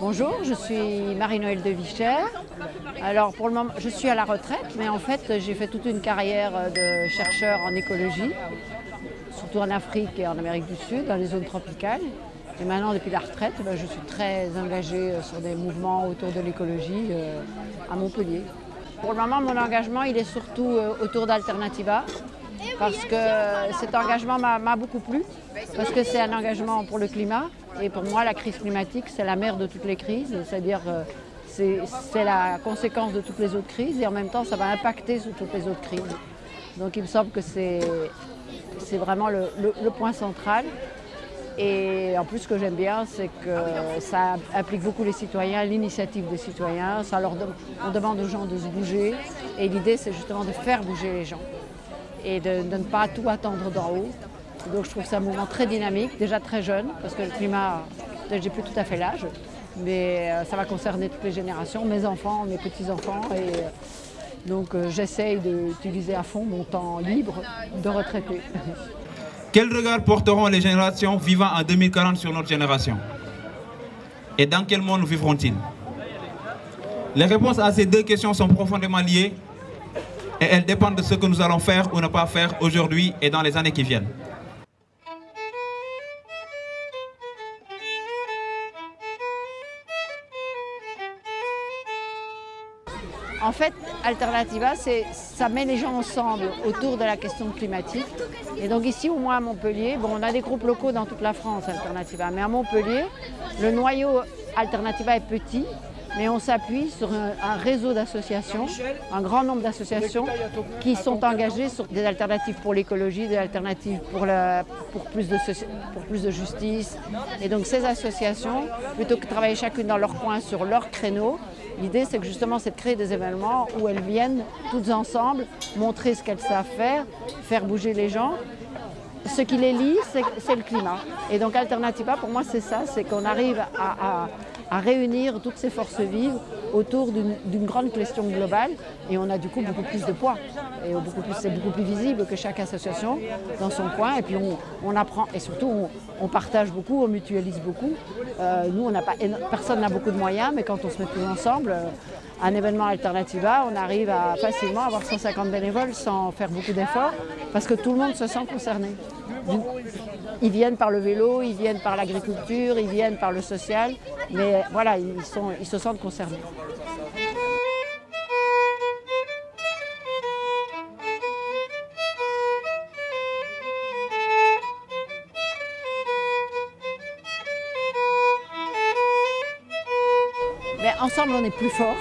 Bonjour, je suis Marie-Noël de Vicher. Alors pour le moment, je suis à la retraite, mais en fait j'ai fait toute une carrière de chercheur en écologie, surtout en Afrique et en Amérique du Sud, dans les zones tropicales. Et maintenant, depuis la retraite, ben, je suis très engagée sur des mouvements autour de l'écologie euh, à Montpellier. Pour le moment, mon engagement, il est surtout euh, autour d'Alternativa, parce que cet engagement m'a beaucoup plu, parce que c'est un engagement pour le climat. Et pour moi, la crise climatique, c'est la mère de toutes les crises, c'est-à-dire euh, c'est la conséquence de toutes les autres crises et en même temps, ça va impacter sur toutes les autres crises. Donc il me semble que c'est vraiment le, point central. Et en plus, ce que j'aime bien, c'est que ça implique beaucoup les citoyens, l'initiative des citoyens. Ça leur on demande aux gens de se bouger. Et l'idée, c'est justement de faire bouger les gens et de, ne pas tout attendre d'en haut. Donc je trouve ça un mouvement très dynamique, déjà très jeune, parce que le climat, j'ai plus tout à fait l'âge, mais euh, ça va concerner toutes les générations, mes enfants, mes petits-enfants. Et euh, donc euh, j'essaye d'utiliser à fond mon temps libre de retraité. Quel regard porteront les générations vivant en 2040 sur notre génération? Et dans quel monde vivront-ils? Les réponses à ces deux questions sont profondément liées et elles dépendent de ce que nous allons faire ou ne pas faire aujourd'hui et dans les années qui viennent. En fait, Alternativa, ça met les gens ensemble autour de la question climatique. Et donc ici, au moins à Montpellier, bon, on a des groupes locaux dans toute la France, Alternativa, mais à Montpellier, le noyau Alternativa est petit, mais on s'appuie sur un, réseau d'associations, un grand nombre d'associations qui sont engagées sur des alternatives pour l'écologie, des alternatives pour, plus de justice. Et donc ces associations, plutôt que de travailler chacune dans leur coin sur leur créneau, l'idée c'est que justement c'est de créer des événements où elles viennent toutes ensemble montrer ce qu'elles savent faire, faire bouger les gens ce qui les lie, c'est le climat. Et donc Alternativa, pour moi, c'est ça, c'est qu'on arrive à, réunir toutes ces forces vives autour d'une grande question globale et on a du coup beaucoup plus de poids. Et c'est beaucoup plus visible que chaque association dans son coin. Et puis on, apprend, et surtout on, partage beaucoup, on mutualise beaucoup. Euh, nous, on pas, personne n'a beaucoup de moyens, mais quand on se met tous ensemble, euh, un événement Alternativa, on arrive à facilement avoir 150 bénévoles sans faire beaucoup d'efforts parce que tout le monde se sent concerné. Ils viennent par le vélo, ils viennent par l'agriculture, ils viennent par le social, mais voilà, ils, se sentent concernés. Ensemble, on est plus fort.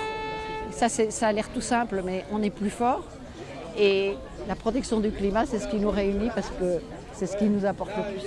Ça, ça a l'air tout simple, mais on est plus fort. Et la protection du climat, c'est ce qui nous réunit parce que c'est ce qui nous apporte le plus.